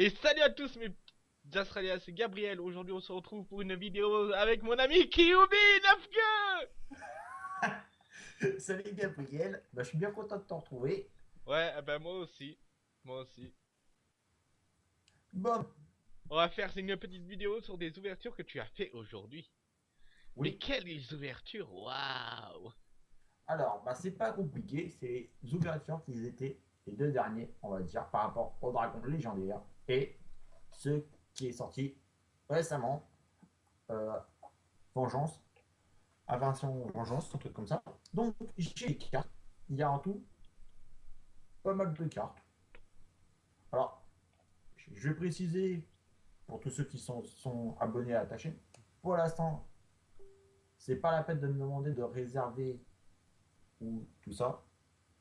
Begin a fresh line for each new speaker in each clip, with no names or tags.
Et salut à tous mes Australiens, c'est Gabriel. Aujourd'hui on se retrouve pour une vidéo avec mon ami Kyubi
9 Salut Gabriel, bah, je suis bien content de te retrouver.
Ouais, eh ben moi aussi. Moi aussi.
Bon.
On va faire une petite vidéo sur des ouvertures que tu as fait aujourd'hui. Oui. Mais quelles ouvertures? Waouh
Alors, bah c'est pas compliqué, c'est les ouvertures qui étaient les deux derniers, on va dire, par rapport au dragon légendaire et ce qui est sorti récemment, euh, Vengeance, Invention Vengeance, un truc comme ça. Donc, j'ai les cartes. Il y a en tout pas mal de cartes. Alors, je vais préciser pour tous ceux qui sont, sont abonnés à la chaîne. Pour l'instant, c'est pas la peine de me demander de réserver ou tout ça.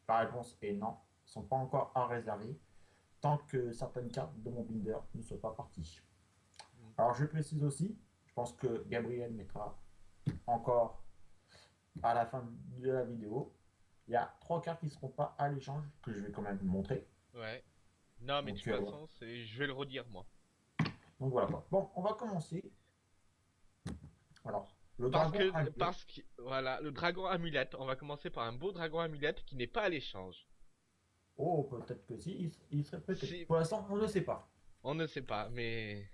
La réponse est non sont pas encore à réserver tant que certaines cartes de mon binder ne sont pas parties. Alors je précise aussi, je pense que Gabriel mettra encore à la fin de la vidéo, il y a trois cartes qui ne seront pas à l'échange que je vais quand même montrer.
Ouais. Non mais de toute euh, façon, je vais le redire moi.
Donc voilà quoi. Bon, on va commencer. Alors,
le parce dragon que, parce que voilà, le dragon amulette, on va commencer par un beau dragon amulette qui n'est pas à l'échange.
Oh, peut-être que si, il, serait peut-être. Pour l'instant, on ne sait pas.
On ne sait pas, mais.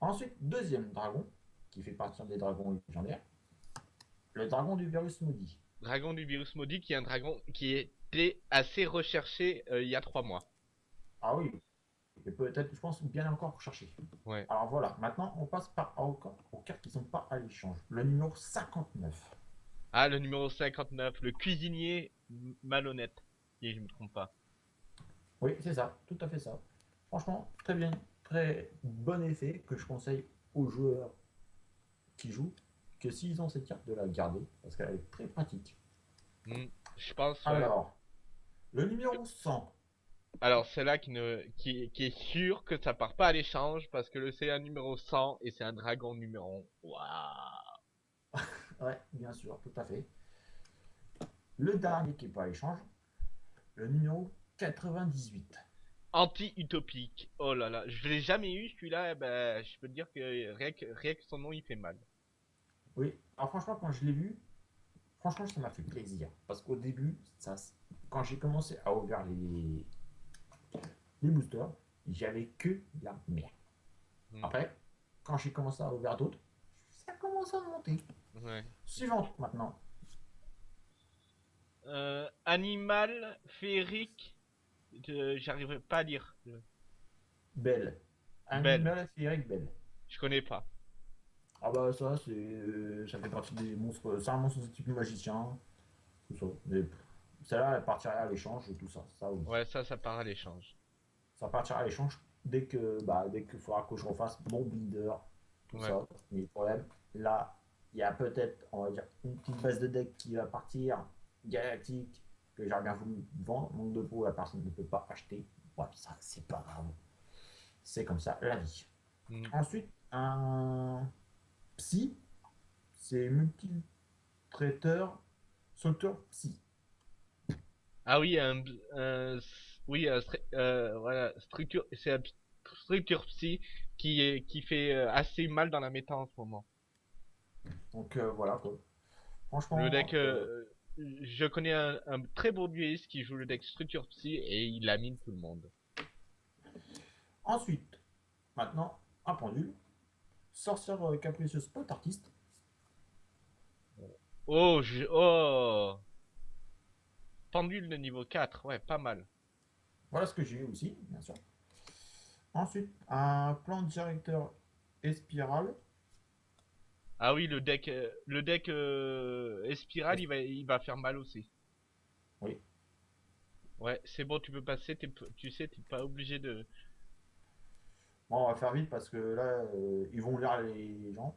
Ensuite, deuxième dragon, qui fait partie des dragons légendaires. Le dragon du virus maudit.
Dragon du virus maudit, qui est un dragon qui était assez recherché euh, il y a trois mois.
Ah oui. Et peut-être, je pense, bien encore recherché.
Ouais.
Alors voilà, maintenant, on passe par aux, aux cartes qui sont pas à l'échange. Le numéro 59.
Ah, le numéro 59, le cuisinier malhonnête je me trompe pas.
Oui, c'est ça, tout à fait ça. Franchement, très bien, très bon effet que je conseille aux joueurs qui jouent que s'ils ont cette carte de la garder parce qu'elle est très pratique.
Hmm, je pense.
Alors, le numéro 100.
Alors, c'est là qui, ne, qui, qui, est sûr que ça part pas à l'échange parce que c'est un numéro 100 et c'est un dragon numéro. Waouh!
ouais, bien sûr, tout à fait. Le dernier qui est pas à l'échange, le numéro 98.
Anti-utopique. Oh là là, je l'ai jamais eu celui-là, ben, je peux te dire que rien, que son nom il fait mal.
Oui, alors franchement quand je l'ai vu, franchement ça m'a fait plaisir. Parce qu'au début, ça, quand j'ai commencé à ouvrir les, les boosters, j'avais que la merde. Hmm. Après, quand j'ai commencé à ouvrir d'autres, ça a commencé à monter.
Ouais.
Suivante maintenant.
Euh, animal féerique. J'arriverai pas à lire.
Belle. Animal féerique belle.
Je connais pas.
Ah bah ça c'est euh, ça fait partie des monstres. C'est un monstre de type magicien. Tout ça. Mais celle-là elle partira à l'échange tout ça. ça
Ouais ça ça part à l'échange.
Ça partira à l'échange dès que bah dès qu'il faudra que je refasse mon binder. Tout ça. Mais le problème, là, il y a peut-être, on va dire, une petite base de deck qui va partir galactique que bien voulu vendre, manque de la personne ne peut pas acheter. Ouais, ça, c'est pas grave. C'est comme ça, la vie. Mm. Ensuite, un psy, c'est multi-traiteur, sauteur psy.
Ah oui, un, oui, euh, voilà, structure, c'est un structure psy qui est, qui fait euh, assez mal dans la méta en ce moment.
Donc euh, voilà quoi. Franchement.
Le deck, je connais un, très beau dueliste qui joue le deck Structure Psy et il amine tout le monde.
Ensuite, maintenant, un pendule. Sorcière euh, capricieuse pot artiste.
Oh, je... oh Pendule de niveau 4, ouais, pas mal.
Voilà ce que j'ai eu aussi, bien sûr. Ensuite, un plan directeur espiral.
Ah oui, le deck, euh, le deck euh, Espiral, il va, il va faire mal aussi.
Oui.
Ouais, c'est bon, tu peux passer, tu sais, t'es pas obligé de...
Bon, on va faire vite parce que là, euh, ils vont lire les gens.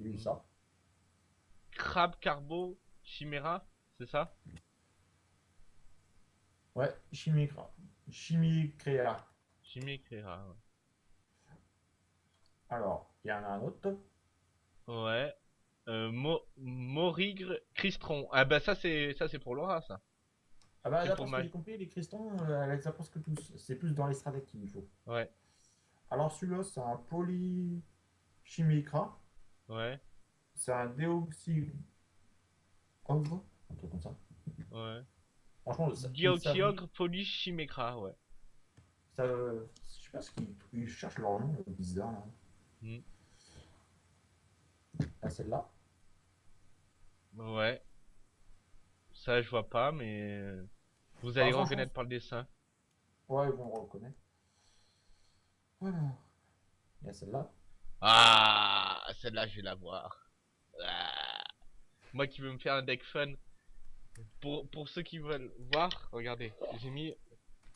Ils ça.
Crabe Carbo Chimera, c'est ça?
Ouais, Chimie Chimie Créa.
Chimie Créa, ouais.
Alors, il y en a un autre.
Ouais. Euh, Mo Morigre Cristron. Ah bah ça c'est ça c'est pour Laura ça.
Ah bah, d'après ce que j'ai compris, les cristons, euh, elle les a presque tous. C'est plus dans les stratèques qu'il faut.
Ouais,
Alors celui-là, c'est un polychimicra.
ouais,
C'est un déoxy... Un truc comme ça.
ouais.
Franchement, ça... ça-
Dioxyogre polychimicra, ouais.
ça- Je sais pas ce qu'ils ils cherchent leur nom, le bizarre, là.
Hmm.
Ah, celle-là.
Ouais. Ça, je vois pas, mais vous allez
Ah,
reconnaître par le dessin.
Ouais, ils vont le reconnaître. Voilà. Il y a celle-là.
Ah, celle-là, je vais la voir. Ah. Moi qui veux me faire un deck fun. Pour, pour ceux qui veulent voir, regardez, j'ai mis,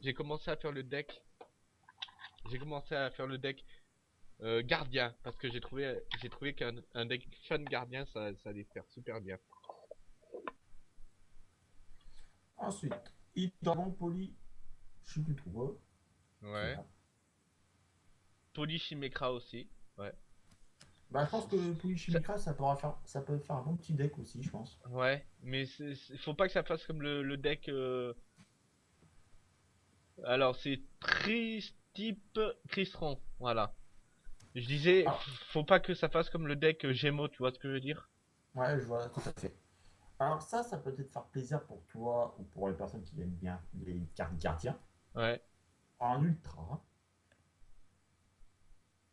j'ai commencé à faire le deck. J'ai commencé à faire le deck euh, gardien parce que j'ai trouvé, j'ai trouvé qu'un un deck fun gardien, ça, ça allait faire super bien.
Ensuite, Hydron Poly. Je sais plus trop.
Ouais. Polychimicra aussi.
Bah, je pense que Polychimica, ça, pourra faire... ça peut faire un bon petit deck aussi, je pense.
Ouais, mais c'est- faut pas que ça fasse comme le, le deck. euh, Alors, c'est Tristype Cristron, voilà. Je disais,
Ah.
faut pas que ça fasse comme le deck Gémeaux, tu vois ce que je veux dire?
Ouais, je vois tout à fait. Alors ça, ça peut peut-être faire plaisir pour toi ou pour les personnes qui aiment bien les cartes gardiens.
Ouais.
En ultra,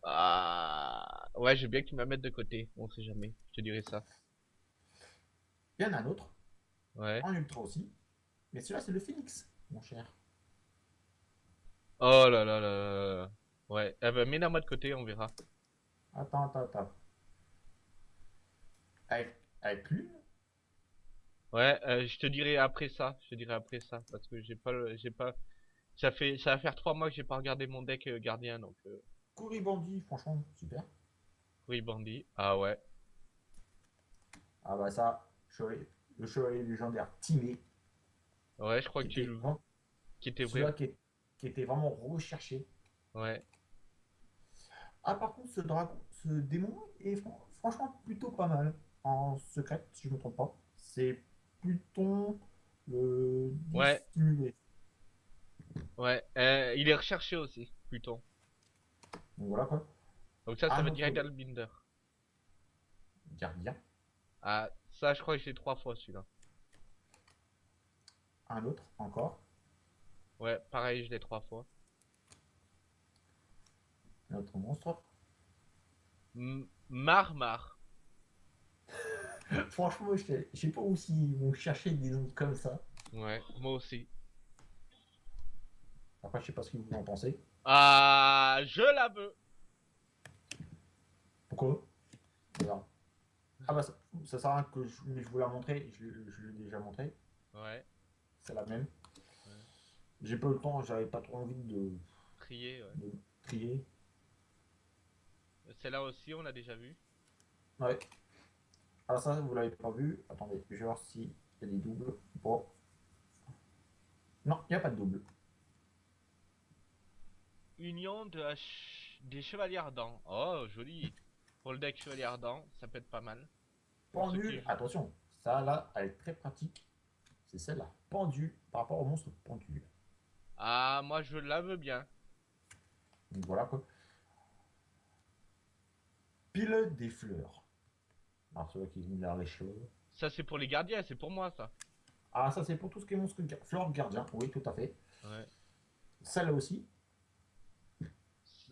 Ah, ouais, veux bien que tu me la mettes de côté, on sait jamais, je te dirai ça.
il y en a un autre,
Ouais.
en ultra aussi. Mais celui-là, c'est le Phoenix, mon cher.
Oh là là là là. Ouais, eh ben, mets-la moi de côté, on verra.
Attends, attends, attends. Avec, avec lui,
Ouais, euh, je te dirai après ça, je te dirai après ça, parce que j'ai pas, j'ai pas, ça fait, ça va faire trois mois que j'ai pas regardé mon deck euh, gardien, donc. Euh...
Franchement, super.
Oui, bandit. Ah ouais.
Ah bah ça, chevalier- le chevalier légendaire Timé,
Ouais, je crois que tu le
vraiment-
qui était
celui-là
vrai.
qui était vraiment recherché.
Ouais.
Ah par contre, ce dragon, ce démon est fran- franchement plutôt pas mal. En secret, si je me trompe pas. C'est Pluton le
Ouais. Ouais. Euh, il est recherché aussi, Pluton.
Donc voilà quoi.
Donc ça, ça
Ah,
veut dire Binder.
Gardien.
Ah, ça, je crois que j'ai trois fois celui-là.
Un autre encore.
Ouais, pareil, je l'ai trois fois.
Un autre monstre.
Marmar.
Franchement, je sais- pas où s'ils vont chercher des noms comme ça.
Ouais, moi aussi.
Après, je sais pas ce que vous en pensez.
Ah, je la veux.
Pourquoi? Ah bah ça, ça sert à rien que je, mais je vous la montrer. Je, je l'ai déjà montré.
Ouais,
C'est la même. J'ai pas eu le temps, j'avais pas trop envie de,
trier, ouais.
de trier.
Celle-là aussi, on l'a déjà vu.
Ouais. Ah ça, vous l'avez pas vu. Attendez, je vais voir s'il y a des doubles. Bon. Non, il n'y a pas de double.
Union de des chevaliers ardents. Oh, joli. Pour le deck chevalier ardent, ça peut être pas mal. Qui-
attention, ça là, elle est très pratique. C'est celle-là. Pendule par rapport au monstre pendule.
Ah, moi, je la veux bien.
Donc voilà quoi. Pilote des fleurs. Alors celui qui me l'a les cheveux.
Ça, c'est pour les gardiens, c'est pour moi, ça.
Ah ça c'est pour tout ce qui est monstre fleur gardien. Oui, tout à fait.
Ouais.
Celle-là aussi.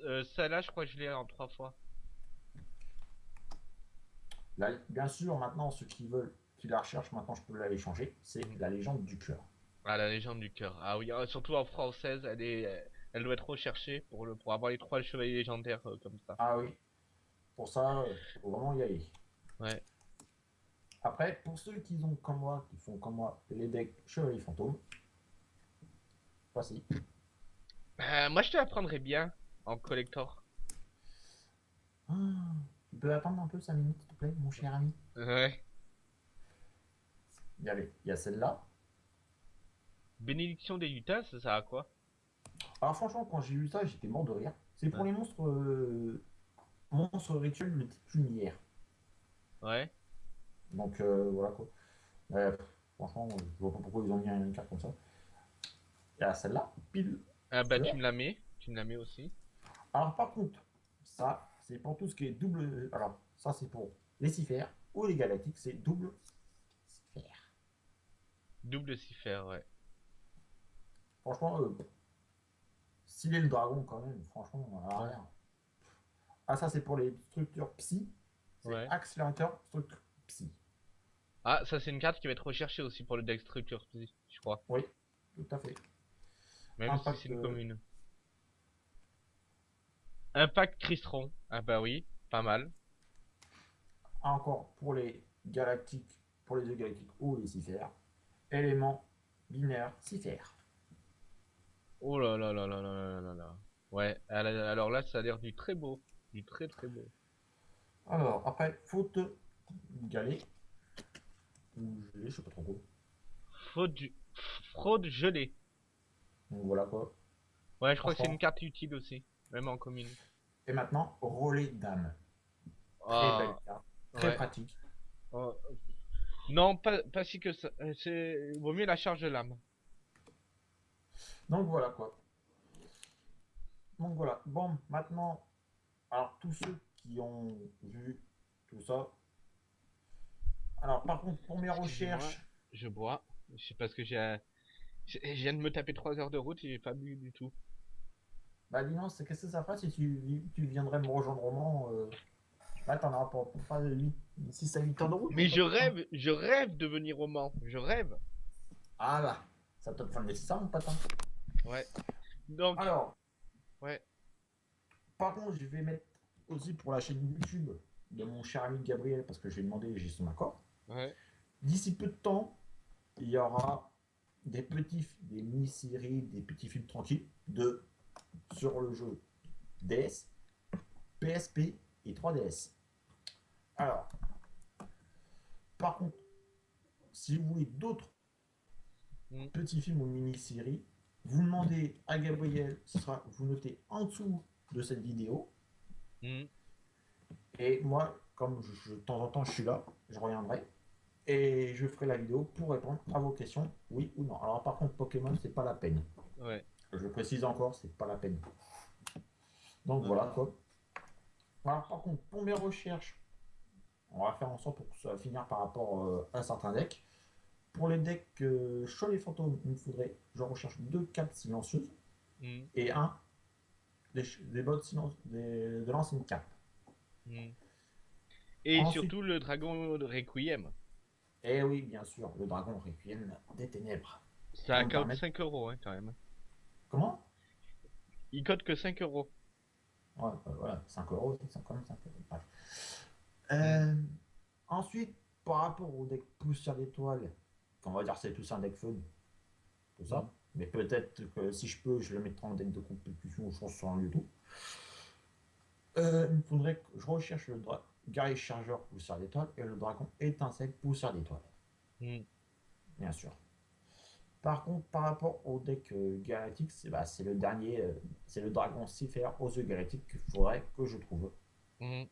Euh, Celle-là, je crois que je l'ai en trois fois.
Là, bien sûr, maintenant, ceux qui veulent, qui la recherchent, maintenant je peux l'aller changer. C'est la légende du cœur.
Ah, la légende du cœur. Ah oui, euh, surtout en française, elle est, euh, elle doit être recherchée pour le, pour avoir les trois chevaliers légendaires euh, comme ça.
Ah oui. Pour ça, il faut vraiment y aller.
Ouais.
Après, pour ceux qui ont comme moi, qui font comme moi les decks chevalier fantôme, voici.
Euh, moi, je te la prendrais bien en collector.
Ah, tu peux attendre un peu 5 minutes, s'il te plaît, mon cher ami?
Ouais.
Il y, avait, il y a celle-là.
Bénédiction des lutins, ça sert à quoi?
Alors franchement, quand j'ai vu ça, j'étais mort de rire. C'est pour
Ouais.
les monstres, euh, monstres rituels de type lumière.
Ouais.
Donc euh, voilà quoi. Pff, franchement, je vois pas pourquoi ils ont mis une carte comme ça. Y a celle-là, pile.
Ah bah tu me la mets, tu me la mets aussi.
Alors par contre, ça, c'est pour tout ce qui est double. Alors, ça, c'est pour les cifères ou les galactiques, c'est double cifère.
Double cifère, ouais.
Franchement, euh, s'il est le dragon quand même, franchement, à rien. Ah, ça, c'est pour les structures psy.
Ouais.
accélérateur structure psy.
Ah, ça c'est une carte qui va être recherchée aussi pour le deck structure, je crois.
Oui, tout à fait.
Même
Impact,
si c'est une
euh,
commune. Impact Cristron. Ah bah oui, pas mal.
Encore pour les galactiques, pour les œufs galactiques ou les cifères. Élément binaire cifère.
Oh là là là là là là là là. Ouais, alors là ça a l'air du très beau. Du très très beau.
Alors, après, faute galée. Ou gelée, je sais pas trop quoi.
Fraude, du- fraude gelée.
Donc voilà quoi.
Ouais, je crois que c'est une carte utile aussi. Même en commune.
Et maintenant, relais d'âme. Très
Ah,
belle carte, très
ouais.
pratique.
Oh. Non, pas, pas si que ça. Euh, C'est vaut mieux la charge de l'âme.
Donc voilà quoi. Donc voilà. Bon, maintenant, alors tous ceux qui ont vu tout ça. Alors par contre, pour mes recherches,
Je bois. Je sais parce que j'ai. Je viens de me taper 3 heures de route et j'ai pas bu du tout.
bah dis c'est qu'est-ce que ça ferait si tu, tu viendrais me rejoindre au Mans euh, Là, t'en auras pour, pour pas 8, 6 à 8 heures de route.
Mais je rêve, je rêve de venir au Mans. Je rêve.
Ah là, ça te le nécessaire, mon patin.
Ouais. Donc,
Alors.
Ouais.
Par contre, je vais mettre aussi pour la chaîne YouTube de mon cher ami Gabriel, parce que je lui ai demandé, j'ai son accord.
ouais.
D'ici peu de temps, il y aura des petits, des mini-séries, des petits films tranquilles de sur le jeu DS, PSP et 3DS. Alors, par contre, si vous voulez d'autres
Mm.
petits films ou mini-séries, vous demandez à Gabriel, ce sera, vous notez en dessous de cette vidéo,
Hmm.
et moi, comme je, je- de temps en temps je suis là, je reviendrai et je ferai la vidéo pour répondre à vos questions, oui ou non. Alors par contre, Pokémon, c'est pas la peine.
Ouais.
Je précise encore, c'est pas la peine. Donc voilà quoi. Alors par contre, pour mes recherches, on va faire en sorte pour que ça va finir par rapport euh, à certains decks. Pour les decks euh, Cholet Fantôme, il me faudrait, je recherche deux cartes silencieuses
Hmm.
et un des, des des- de l'ancienne carte.
Hmm. Et
Ensuite-
surtout le dragon de Requiem.
Et Eh oui, bien sûr, le dragon Requiem des ténèbres.
Ça
me
coûte
permettre-
5 euros hein, quand même.
Comment?
Il cote que 5 euros.
Ouais, bah voilà, 5 euros, c'est quand même 5 euros. Bref. Euh, ensuite, par rapport au deck poussière d'étoiles, on va dire c'est tout ça un deck fun, tout ça.
Mhm.
Mais peut-être que si je peux, je le mettrai en deck de compétition, je pense sur un YouTube. Euh, il faudrait que je recherche le guerrier chargeur poussière d'étoiles et le dragon étincelle poussière d'étoiles,
Hmm.
bien sûr. Par contre, par rapport au deck euh, galactique, c'est bah, le dernier, euh, c'est le dragon Cipher aux yeux galactiques qu'il faudrait que je trouve.
Hmm.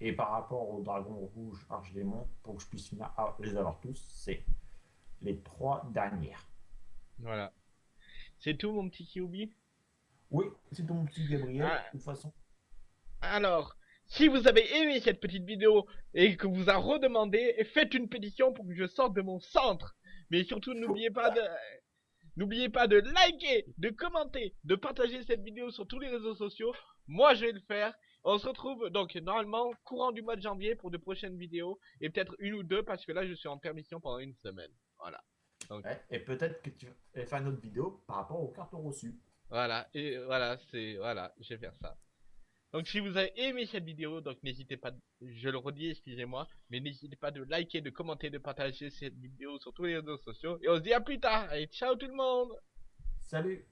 Et par rapport au dragon rouge Archidémon, pour que je puisse finir à les avoir tous, c'est les trois dernières.
Voilà. C'est tout mon petit Kyubi
Oui, c'est ton petit Gabriel,
Ah.
de toute façon.
Alors, si vous avez aimé cette petite vidéo et que vous a redemandé, faites une pétition pour que je sorte de mon centre. Mais surtout, n'oubliez pas de, n'oubliez pas de liker, de commenter, de partager cette vidéo sur tous les réseaux sociaux. Moi, je vais le faire. On se retrouve donc normalement courant du mois de janvier pour de prochaines vidéos et peut-être une ou deux parce que là, je suis en permission pendant une semaine. Voilà.
Ouais, et peut-être que tu vas faire une autre vidéo par rapport aux cartes reçues.
Voilà, et voilà, c'est voilà, je vais faire ça. Donc si vous avez aimé cette vidéo, donc n'hésitez pas, je le redis, excusez-moi, mais n'hésitez pas de liker, de commenter, de partager cette vidéo sur tous les réseaux sociaux. Et on se dit à plus tard, et ciao tout le monde
Salut